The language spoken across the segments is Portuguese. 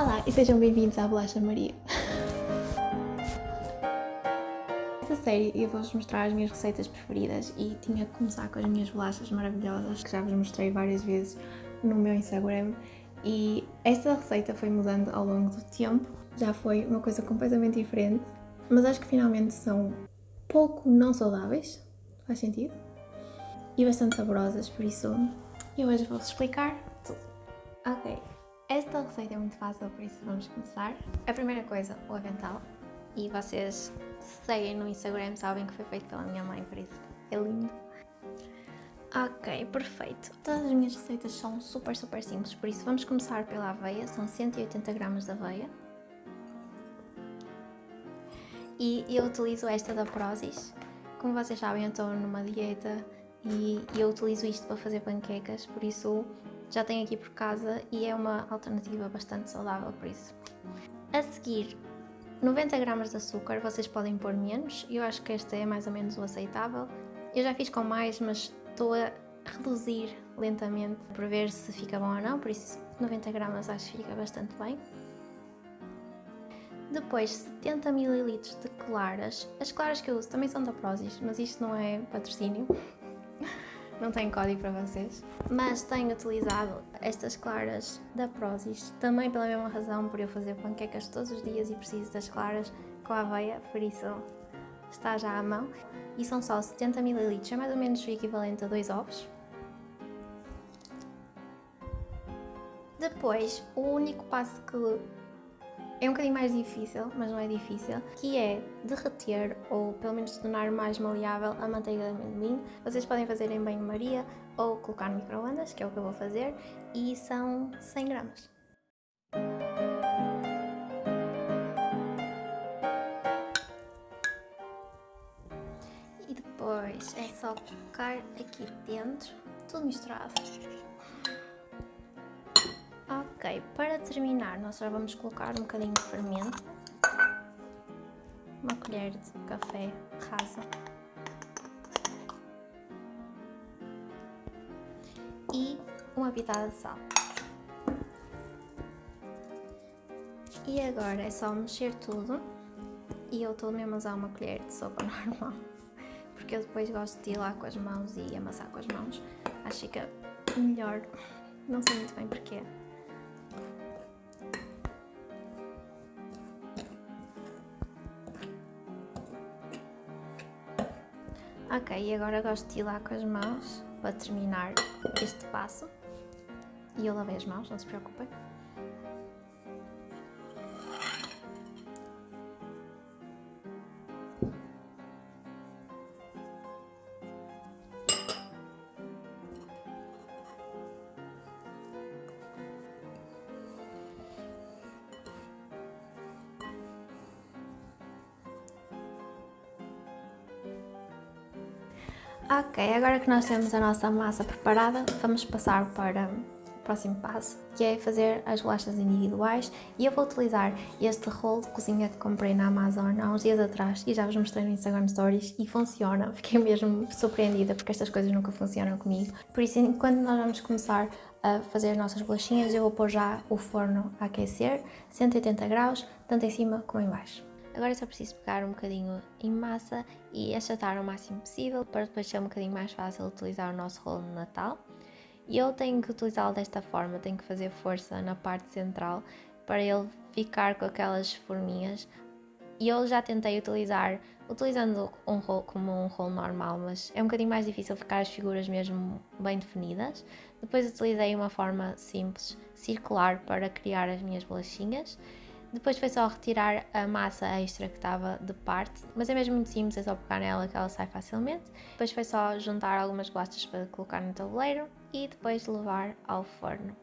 Olá e sejam bem-vindos à Bolacha Maria. Nesta série eu vou-vos mostrar as minhas receitas preferidas e tinha que começar com as minhas bolachas maravilhosas que já vos mostrei várias vezes no meu Instagram e esta receita foi mudando ao longo do tempo, já foi uma coisa completamente diferente, mas acho que finalmente são pouco não saudáveis, faz sentido? E bastante saborosas, por isso eu hoje vou-vos explicar tudo. Ok, esta receita é muito fácil, por isso vamos começar. A primeira coisa, o avental. E vocês seguem no Instagram, sabem que foi feito pela minha mãe, por isso é lindo. Ok, perfeito. Todas as minhas receitas são super, super simples, por isso vamos começar pela aveia. São 180 gramas de aveia. E eu utilizo esta da Prozis. Como vocês sabem, eu estou numa dieta e eu utilizo isto para fazer panquecas, por isso já tenho aqui por casa e é uma alternativa bastante saudável por isso. A seguir, 90 gramas de açúcar, vocês podem pôr menos, eu acho que este é mais ou menos o aceitável. Eu já fiz com mais, mas estou a reduzir lentamente para ver se fica bom ou não, por isso 90 gramas acho que fica bastante bem. Depois 70 ml de claras, as claras que eu uso também são da Prozis, mas isto não é patrocínio, não tem código para vocês. Mas tenho utilizado estas claras da Prozis, também pela mesma razão, por eu fazer panquecas todos os dias e preciso das claras com a aveia, por isso está já à mão. E são só 70 ml, é mais ou menos o equivalente a dois ovos. Depois, o único passo que é um bocadinho mais difícil, mas não é difícil, que é derreter ou pelo menos tornar mais maleável a manteiga de amendoim. Vocês podem fazer em banho-maria ou colocar no micro-ondas, que é o que eu vou fazer, e são 100 gramas. E depois é só colocar aqui dentro, tudo misturado. Ok, para terminar nós já vamos colocar um bocadinho de fermento, uma colher de café rasa. E uma pitada de sal. E agora é só mexer tudo. E eu estou mesmo a usar uma colher de sopa normal. Porque eu depois gosto de ir lá com as mãos e amassar com as mãos, acho que fica melhor, não sei muito bem porquê. Ok, e agora gosto de ir lá com as mãos para terminar este passo. E eu lavei as mãos, não se preocupem. Ok, agora que nós temos a nossa massa preparada, vamos passar para o próximo passo, que é fazer as bolachas individuais e eu vou utilizar este rolo de cozinha que comprei na Amazon há uns dias atrás e já vos mostrei no Instagram Stories e funciona, fiquei mesmo surpreendida porque estas coisas nunca funcionam comigo. Por isso, enquanto nós vamos começar a fazer as nossas bolachinhas, eu vou pôr já o forno a aquecer, 180 graus, tanto em cima como em baixo. Agora só preciso pegar um bocadinho em massa e achatar o máximo possível para depois ser um bocadinho mais fácil utilizar o nosso rolo de Natal. E eu tenho que utilizá-lo desta forma, tenho que fazer força na parte central para ele ficar com aquelas forminhas. E eu já tentei utilizar, utilizando um rolo como um rolo normal, mas é um bocadinho mais difícil ficar as figuras mesmo bem definidas. Depois utilizei uma forma simples, circular, para criar as minhas bolachinhas. Depois foi só retirar a massa extra que estava de parte, mas é mesmo muito simples, é só pegar nela que ela sai facilmente. Depois foi só juntar algumas bolachas para colocar no tabuleiro e depois levar ao forno.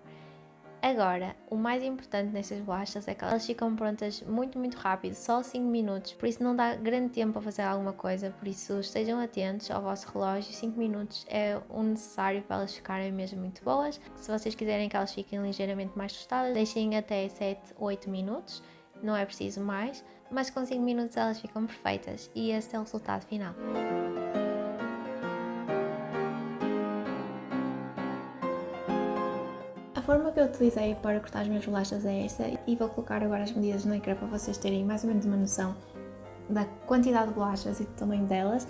Agora, o mais importante nestas bolachas é que elas ficam prontas muito, muito rápido, só 5 minutos, por isso não dá grande tempo a fazer alguma coisa, por isso estejam atentos ao vosso relógio, 5 minutos é o necessário para elas ficarem mesmo muito boas. Se vocês quiserem que elas fiquem ligeiramente mais tostadas, deixem até 7, 8 minutos, não é preciso mais, mas com 5 minutos elas ficam perfeitas e este é o resultado final. Forma que eu utilizei para cortar as minhas bolachas é esta e vou colocar agora as medidas no ecrã para vocês terem mais ou menos uma noção da quantidade de bolachas e do tamanho delas.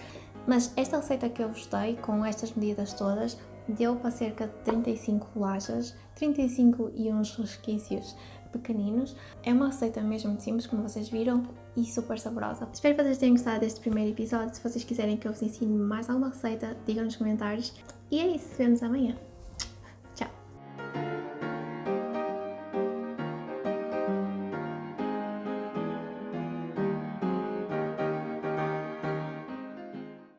Mas esta receita que eu vos dei, com estas medidas todas, deu para cerca de 35 bolachas, 35 e uns resquícios pequeninos. É uma receita mesmo simples, como vocês viram, e super saborosa. Espero que vocês tenham gostado deste primeiro episódio. Se vocês quiserem que eu vos ensine mais alguma receita, digam nos comentários. E é isso, vemos amanhã.